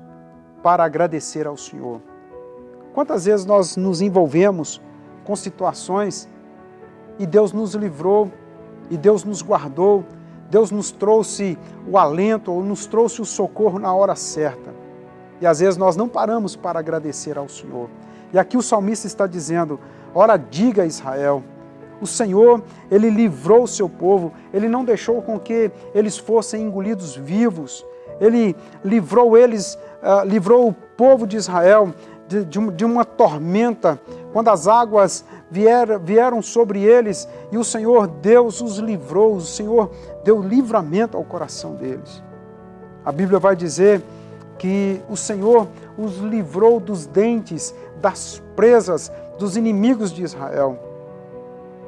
[SPEAKER 4] para agradecer ao Senhor. Quantas vezes nós nos envolvemos com situações e Deus nos livrou, e Deus nos guardou, Deus nos trouxe o alento ou nos trouxe o socorro na hora certa. E às vezes nós não paramos para agradecer ao Senhor. E aqui o salmista está dizendo, ora diga a Israel, o Senhor, Ele livrou o seu povo, Ele não deixou com que eles fossem engolidos vivos, Ele livrou eles uh, livrou o povo de Israel de, de, de, uma tormenta, quando as águas vier, vieram sobre eles e o Senhor Deus os livrou, o Senhor deu livramento ao coração deles. A Bíblia vai dizer que o Senhor os livrou dos dentes, das presas, dos inimigos de Israel.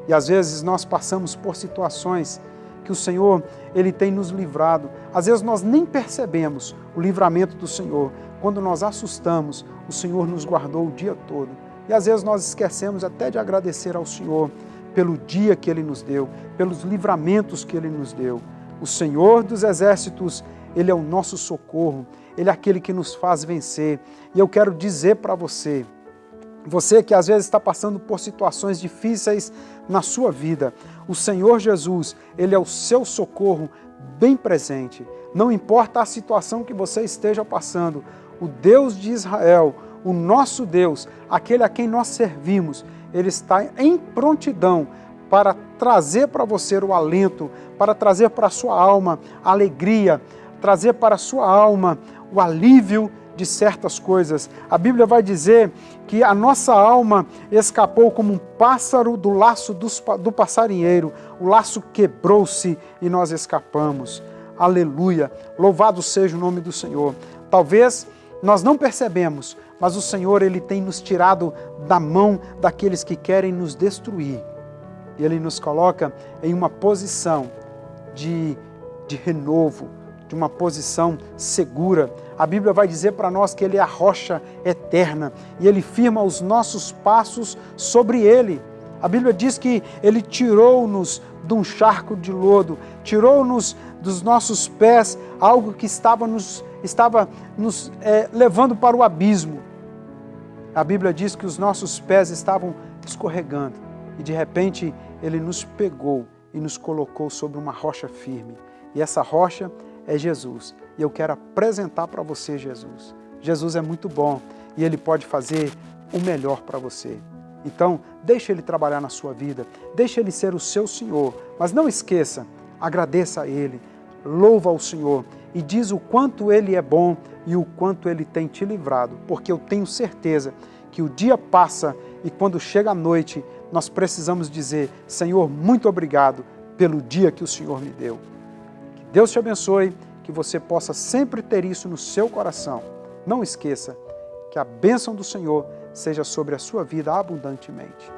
[SPEAKER 4] E às vezes nós passamos por situações que o Senhor ele tem nos livrado. Às vezes nós nem percebemos o livramento do Senhor. Quando nós assustamos, o Senhor nos guardou o dia todo. E às vezes nós esquecemos até de agradecer ao Senhor pelo dia que Ele nos deu, pelos livramentos que Ele nos deu. O Senhor dos Exércitos, Ele é o nosso socorro, Ele é aquele que nos faz vencer. E eu quero dizer para você, você que às vezes está passando por situações difíceis, na sua vida. O Senhor Jesus, Ele é o seu socorro bem presente. Não importa a situação que você esteja passando, o Deus de Israel, o nosso Deus, aquele a quem nós servimos, Ele está em prontidão para trazer para você o alento, para trazer para a sua alma a alegria, trazer para a sua alma o alívio de certas coisas. A Bíblia vai dizer que a nossa alma escapou como um pássaro do laço do passarinheiro. O laço quebrou-se e nós escapamos. Aleluia! Louvado seja o nome do Senhor. Talvez nós não percebemos, mas o Senhor ele tem nos tirado da mão daqueles que querem nos destruir. E Ele nos coloca em uma posição de, de renovo, de uma posição segura. A Bíblia vai dizer para nós que Ele é a rocha eterna e Ele firma os nossos passos sobre Ele. A Bíblia diz que Ele tirou-nos de um charco de lodo, tirou-nos dos nossos pés algo que estava nos, estava nos é, levando para o abismo. A Bíblia diz que os nossos pés estavam escorregando e de repente Ele nos pegou e nos colocou sobre uma rocha firme. E essa rocha é Jesus. E eu quero apresentar para você Jesus. Jesus é muito bom e Ele pode fazer o melhor para você. Então, deixe Ele trabalhar na sua vida, deixe Ele ser o seu Senhor, mas não esqueça, agradeça a Ele, louva ao Senhor e diz o quanto Ele é bom e o quanto Ele tem te livrado, porque eu tenho certeza que o dia passa e quando chega a noite, nós precisamos dizer, Senhor, muito obrigado pelo dia que o Senhor me deu. Deus te abençoe, que você possa sempre ter isso no seu coração. Não esqueça que a bênção do Senhor seja sobre a sua vida abundantemente.